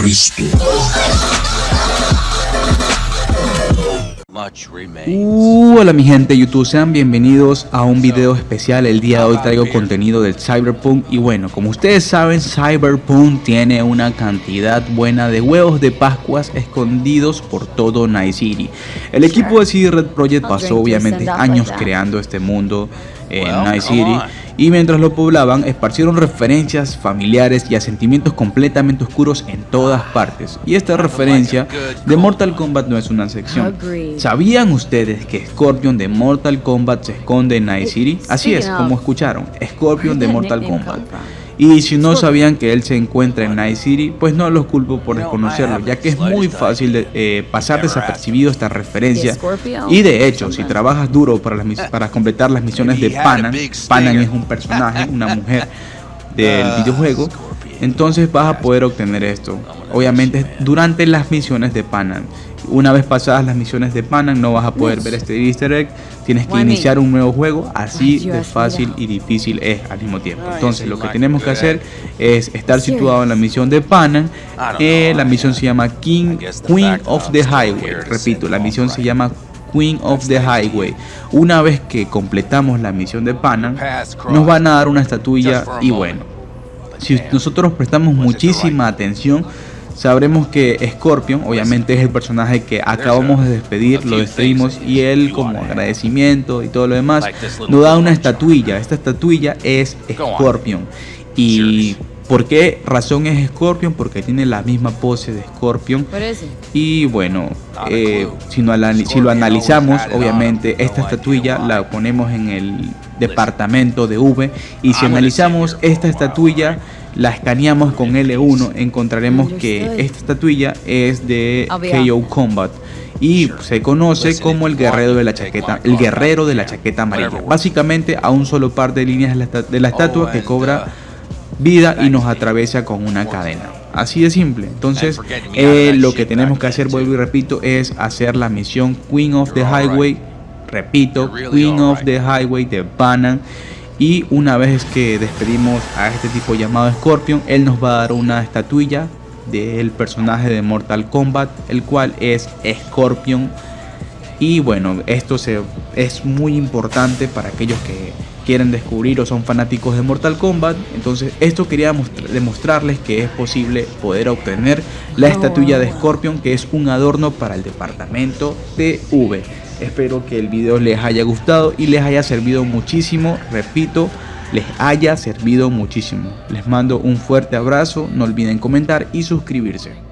Cristo. Uh, hola mi gente de YouTube, sean bienvenidos a un video especial. El día de hoy traigo contenido del Cyberpunk y bueno, como ustedes saben, Cyberpunk tiene una cantidad buena de huevos de Pascuas escondidos por todo Night City. El equipo de CD Red Project pasó obviamente años creando este mundo en Night City y mientras lo poblaban esparcieron referencias familiares y a sentimientos completamente oscuros en todas partes. Y esta referencia de Mortal Kombat no es una sección. ¿Sabían ustedes que Scorpion de Mortal Kombat se esconde en Night City? Así es, como escucharon, Scorpion de Mortal Kombat. Y si no sabían que él se encuentra en Night City, pues no los culpo por desconocerlo, ya que es muy fácil de, eh, pasar desapercibido esta referencia. Y de hecho, si trabajas duro para, para completar las misiones de Panan, Panan es un personaje, una mujer del uh, videojuego, entonces vas a poder obtener esto. Obviamente durante las misiones de Panan. Una vez pasadas las misiones de Panan no vas a poder ver este easter egg, tienes que iniciar un nuevo juego, así de fácil y difícil es al mismo tiempo. Entonces lo que tenemos que hacer es estar situado en la misión de Panan, eh, la misión se llama King, Queen of the Highway, repito, la misión se llama Queen of the Highway. Una vez que completamos la misión de Panan, nos van a dar una estatuilla y bueno, si nosotros prestamos muchísima atención, Sabremos que Scorpion, obviamente es el personaje que acabamos de despedir, lo despedimos y él como agradecimiento y todo lo demás nos da una estatuilla. Esta estatuilla es Scorpion. Y ¿Por qué razón es Scorpion? Porque tiene la misma pose de Scorpion. Y bueno, eh, si, si lo analizamos, obviamente esta estatuilla la ponemos en el departamento de V. Y si analizamos esta estatuilla la escaneamos con L1, encontraremos que esta estatuilla es de KO Combat y se conoce como el guerrero de la chaqueta, el guerrero de la chaqueta amarilla. Básicamente a un solo par de líneas de la estatua que cobra vida y nos atraviesa con una cadena. Así de simple. Entonces, eh, lo que tenemos que hacer, vuelvo y repito, es hacer la misión Queen of the Highway. Repito, Queen of the Highway de Banan y una vez que despedimos a este tipo llamado Scorpion, él nos va a dar una estatuilla del personaje de Mortal Kombat, el cual es Scorpion. Y bueno, esto se, es muy importante para aquellos que quieren descubrir o son fanáticos de Mortal Kombat. Entonces esto quería demostrarles que es posible poder obtener la estatuilla de Scorpion, que es un adorno para el departamento de V. Espero que el video les haya gustado y les haya servido muchísimo. Repito, les haya servido muchísimo. Les mando un fuerte abrazo. No olviden comentar y suscribirse.